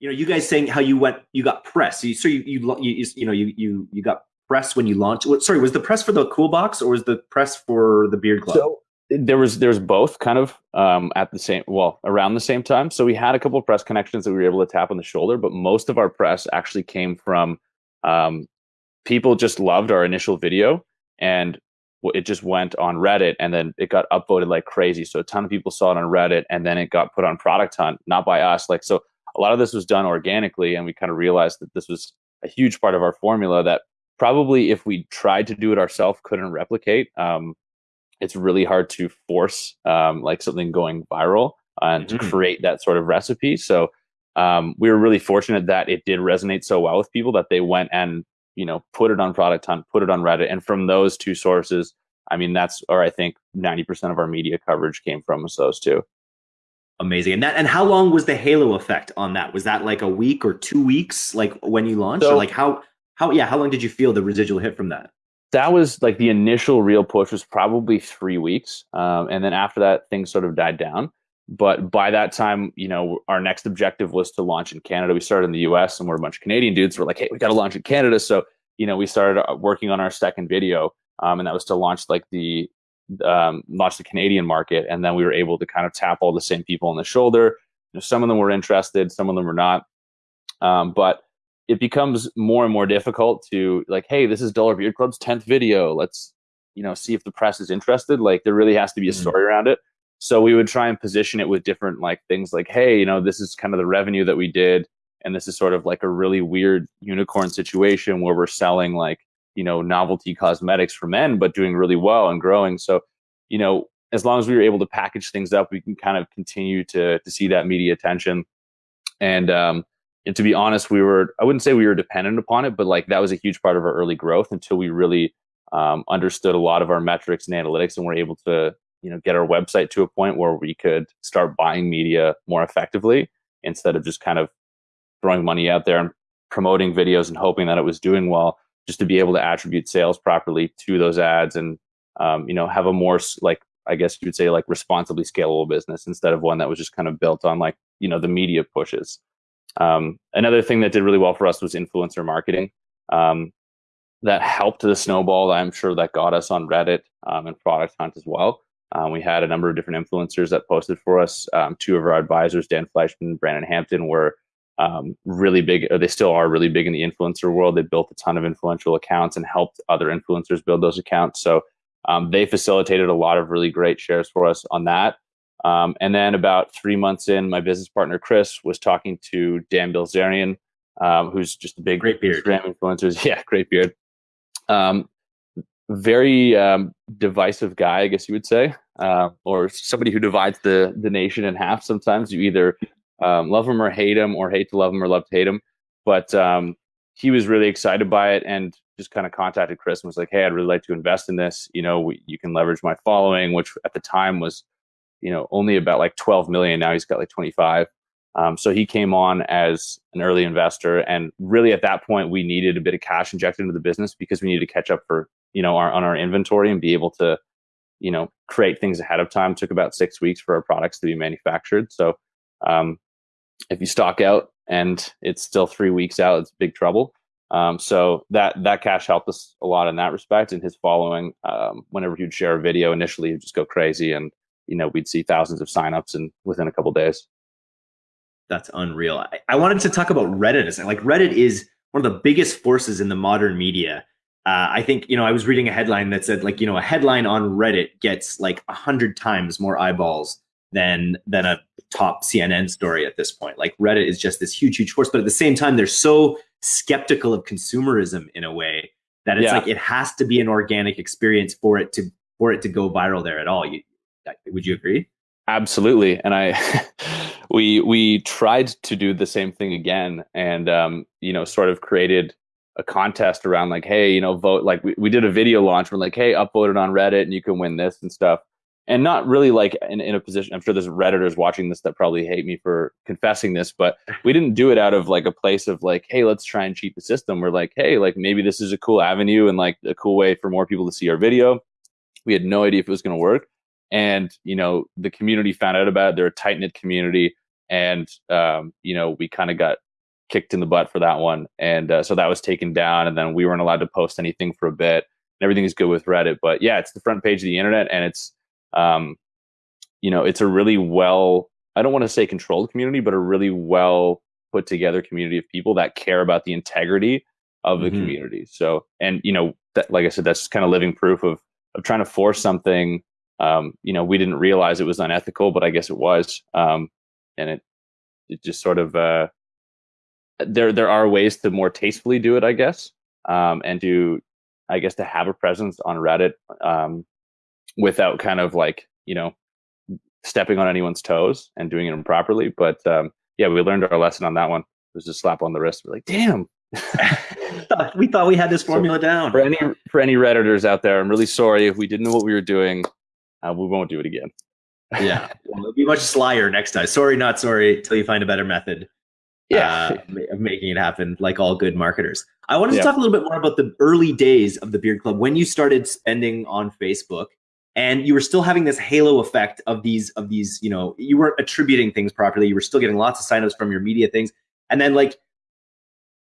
you know, you guys saying how you went, you got press. So you, so you, you, you, you know, you, you, you got press when you launched. Sorry, was the press for the Cool Box or was the press for the Beard Club? So there was there was both kind of um, at the same well around the same time. So we had a couple of press connections that we were able to tap on the shoulder, but most of our press actually came from um, people just loved our initial video and it just went on Reddit and then it got upvoted like crazy. So a ton of people saw it on Reddit and then it got put on Product Hunt, not by us. Like so, a lot of this was done organically, and we kind of realized that this was a huge part of our formula that probably if we tried to do it ourselves couldn't replicate. Um, it's really hard to force um, like something going viral and mm-hmm. to create that sort of recipe. So um, we were really fortunate that it did resonate so well with people that they went and you know put it on Product Hunt, put it on Reddit, and from those two sources, I mean that's or I think ninety percent of our media coverage came from those two. Amazing. And that and how long was the halo effect on that? Was that like a week or two weeks, like when you launched, so, or like how how yeah how long did you feel the residual hit from that? that was like the initial real push was probably three weeks um, and then after that things sort of died down but by that time you know our next objective was to launch in canada we started in the us and we're a bunch of canadian dudes we're like hey we got to launch in canada so you know we started uh, working on our second video um, and that was to launch like the um, launch the canadian market and then we were able to kind of tap all the same people on the shoulder you know, some of them were interested some of them were not um, but it becomes more and more difficult to like, hey, this is Dollar Beard Club's 10th video. Let's, you know, see if the press is interested. Like there really has to be a mm-hmm. story around it. So we would try and position it with different like things like, hey, you know, this is kind of the revenue that we did. And this is sort of like a really weird unicorn situation where we're selling like, you know, novelty cosmetics for men, but doing really well and growing. So, you know, as long as we were able to package things up, we can kind of continue to to see that media attention. And um, and to be honest, we were, I wouldn't say we were dependent upon it, but like that was a huge part of our early growth until we really um, understood a lot of our metrics and analytics and were able to, you know, get our website to a point where we could start buying media more effectively instead of just kind of throwing money out there and promoting videos and hoping that it was doing well, just to be able to attribute sales properly to those ads and, um, you know, have a more like, I guess you would say like responsibly scalable business instead of one that was just kind of built on like, you know, the media pushes. Um, another thing that did really well for us was influencer marketing. Um, that helped the snowball. I'm sure that got us on Reddit um, and Product Hunt as well. Um, we had a number of different influencers that posted for us. Um, two of our advisors, Dan Fleyshman and Brandon Hampton, were um, really big. they still are really big in the influencer world. They built a ton of influential accounts and helped other influencers build those accounts. So they facilitated a lot of really great shares for us on that. Um, and then about three months in, my business partner Chris was talking to Dan Bilzerian, um, who's just a big great beard Instagram influencer. Yeah, great beard. Um, very um, divisive guy, I guess you would say, uh, or somebody who divides the the nation in half. Sometimes you either um, love him or hate him, or hate to love him or love to hate him. But um, he was really excited by it and just kind of contacted Chris and was like, "Hey, I'd really like to invest in this. You know, we, you can leverage my following, which at the time was." you know only about like 12 million now he's got like 25 um, so he came on as an early investor and really at that point we needed a bit of cash injected into the business because we needed to catch up for you know our, on our inventory and be able to you know create things ahead of time it took about six weeks for our products to be manufactured so um, if you stock out and it's still three weeks out it's big trouble um, so that that cash helped us a lot in that respect and his following um, whenever he'd share a video initially he'd just go crazy and you know we'd see thousands of signups and within a couple days. That's unreal. I, I, wanted to talk about Reddit. Like Reddit is one of the biggest forces in the modern media. Uh, I think you know I was reading a headline that said like you know a headline on Reddit gets like a hundred times more eyeballs than than a top CNN story at this point. Like Reddit is just this huge huge force, but at the same time they're so skeptical of consumerism in a way that it's yeah. like it has to be an organic experience for it to for it to go viral there at all. You, would you agree? Absolutely. And I, we we tried to do the same thing again, and um, you know, sort of created a contest around like, hey, you know, vote. Like we, we did a video launch. We're like, hey, upvote it on Reddit, and you can win this and stuff. And not really like in, in a position. I'm sure there's redditors watching this that probably hate me for confessing this, but we didn't do it out of like a place of like, hey, let's try and cheat the system. We're like, hey, like maybe this is a cool avenue and like a cool way for more people to see our video. We had no idea if it was going to work and you know the community found out about it they're a tight-knit community and um, you know we kind of got kicked in the butt for that one, and uh, so that was taken down, and then we weren't allowed to post anything for a bit. And everything is good with Reddit, but yeah, it's the front page of the internet, and it's um, you know, it's a really well I don't want to say controlled community, but a really well put together community of people that care about the integrity of the mm-hmm. community. So, and you know, that, like I said, that's kind of living proof of of trying to force something. Um, you know, we didn't realize it was unethical, but I guess it was, um, and it it just sort of uh, there there are ways to more tastefully do it, I guess, um, and to I guess to have a presence on Reddit um, without kind of like you know stepping on anyone's toes and doing it improperly. But um, yeah, we learned our lesson on that one. It was a slap on the wrist. We're like, damn. we thought we had this formula so down. For any for any redditors out there, I'm really sorry if we didn't know what we were doing. Uh, we won't do it again. yeah, well, it'll be much slyer next time. Sorry, not sorry. Until you find a better method. Yeah, uh, of making it happen, like all good marketers. I wanted to yeah. talk a little bit more about the early days of the Beard Club when you started spending on Facebook and you were still having this halo effect of these of these you know you weren't attributing things properly you were still getting lots of signups from your media things. And then like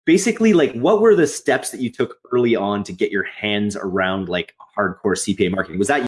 basically like what were the steps that you took early on to get your hands around like hardcore cpa marketing? Was that